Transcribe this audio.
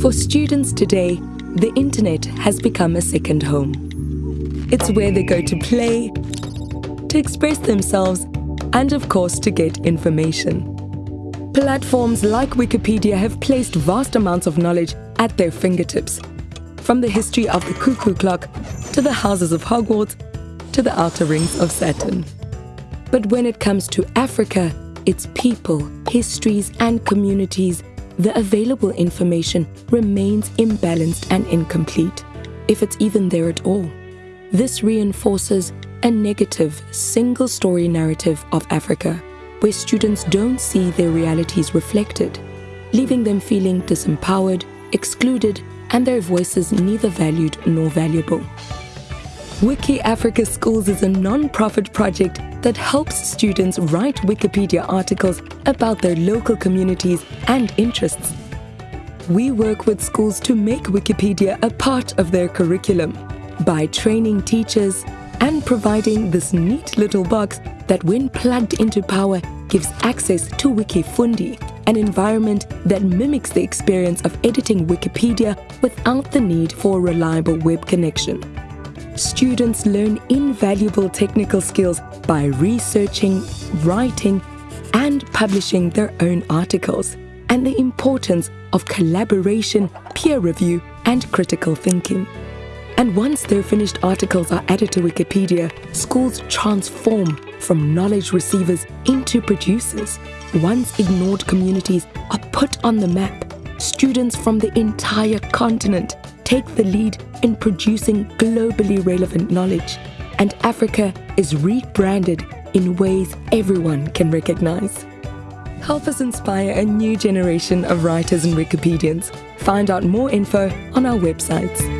For students today, the internet has become a second home. It's where they go to play, to express themselves, and of course to get information. Platforms like Wikipedia have placed vast amounts of knowledge at their fingertips, from the history of the cuckoo clock to the houses of Hogwarts to the outer rings of Saturn. But when it comes to Africa, its people, histories, and communities, the available information remains imbalanced and incomplete, if it's even there at all. This reinforces a negative, single story narrative of Africa, where students don't see their realities reflected, leaving them feeling disempowered, excluded, and their voices neither valued nor valuable. Wiki Africa Schools is a non-profit project that helps students write Wikipedia articles about their local communities and interests. We work with schools to make Wikipedia a part of their curriculum by training teachers and providing this neat little box that when plugged into power gives access to Wikifundi, an environment that mimics the experience of editing Wikipedia without the need for a reliable web connection students learn invaluable technical skills by researching, writing, and publishing their own articles, and the importance of collaboration, peer review, and critical thinking. And once their finished articles are added to Wikipedia, schools transform from knowledge receivers into producers. Once ignored communities are put on the map. Students from the entire continent take the lead in producing globally relevant knowledge, and Africa is rebranded in ways everyone can recognize. Help us inspire a new generation of writers and Wikipedians. Find out more info on our websites.